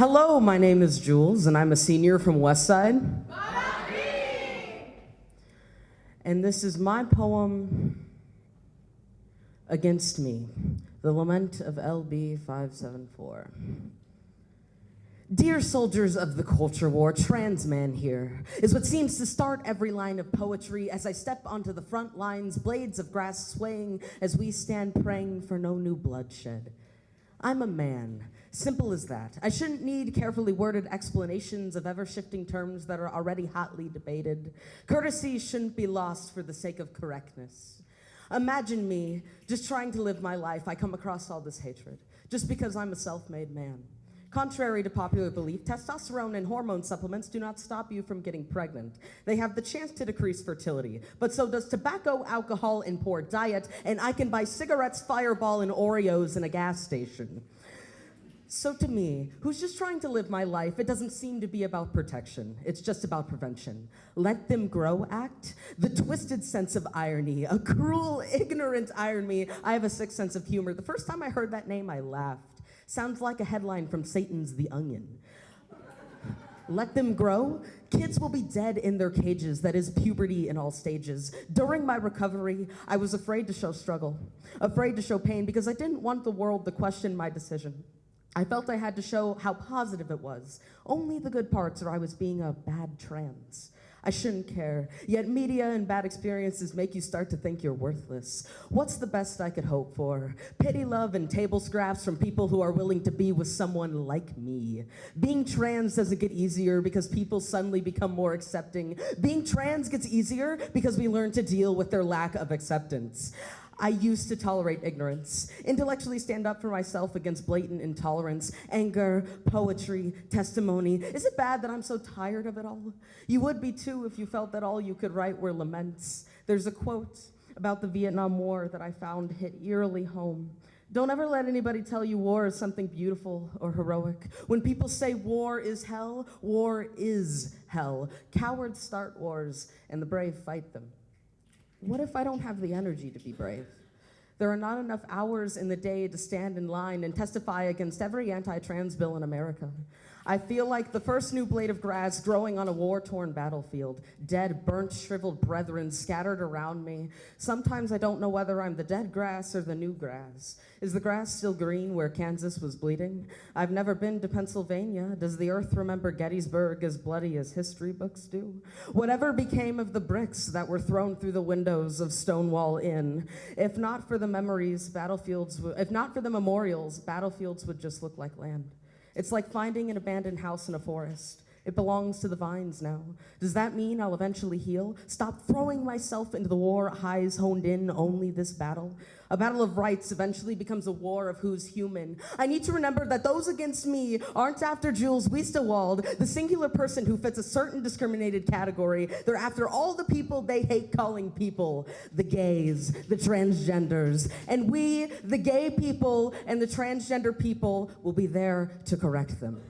Hello, my name is Jules, and I'm a senior from Westside. And this is my poem, Against Me, the lament of LB 574. Dear soldiers of the culture war, trans man here is what seems to start every line of poetry as I step onto the front lines, blades of grass swaying as we stand praying for no new bloodshed. I'm a man, simple as that. I shouldn't need carefully worded explanations of ever shifting terms that are already hotly debated. Courtesy shouldn't be lost for the sake of correctness. Imagine me just trying to live my life. I come across all this hatred just because I'm a self made man. Contrary to popular belief, testosterone and hormone supplements do not stop you from getting pregnant. They have the chance to decrease fertility, but so does tobacco, alcohol, and poor diet, and I can buy cigarettes, Fireball, and Oreos in a gas station. So to me, who's just trying to live my life, it doesn't seem to be about protection. It's just about prevention. Let them grow act. The twisted sense of irony, a cruel, ignorant irony. I have a sick sense of humor. The first time I heard that name, I laughed. Sounds like a headline from Satan's The Onion. Let them grow. Kids will be dead in their cages. That is puberty in all stages. During my recovery, I was afraid to show struggle, afraid to show pain because I didn't want the world to question my decision. I felt I had to show how positive it was, only the good parts, or I was being a bad trans. I shouldn't care. Yet media and bad experiences make you start to think you're worthless. What's the best I could hope for? Pity love and table scraps from people who are willing to be with someone like me. Being trans doesn't get easier because people suddenly become more accepting. Being trans gets easier because we learn to deal with their lack of acceptance. I used to tolerate ignorance, intellectually stand up for myself against blatant intolerance, anger, poetry, testimony. Is it bad that I'm so tired of it all? You would be too if you felt that all you could write were laments. There's a quote about the Vietnam War that I found hit eerily home. Don't ever let anybody tell you war is something beautiful or heroic. When people say war is hell, war is hell. Cowards start wars and the brave fight them. What if I don't have the energy to be brave? There are not enough hours in the day to stand in line and testify against every anti trans bill in America. I feel like the first new blade of grass growing on a war torn battlefield, dead, burnt, shriveled brethren scattered around me. Sometimes I don't know whether I'm the dead grass or the new grass. Is the grass still green where Kansas was bleeding? I've never been to Pennsylvania. Does the earth remember Gettysburg as bloody as history books do? Whatever became of the bricks that were thrown through the windows of Stonewall Inn? If not for the memories, battlefields, if not for the memorials, battlefields would just look like land. It's like finding an abandoned house in a forest. It belongs to the vines now. Does that mean I'll eventually heal? Stop throwing myself into the war, eyes honed in only this battle? A battle of rights eventually becomes a war of who's human. I need to remember that those against me aren't after Jules Wiestewald, the singular person who fits a certain discriminated category. They're after all the people they hate calling people the gays, the transgenders. And we, the gay people and the transgender people, will be there to correct them.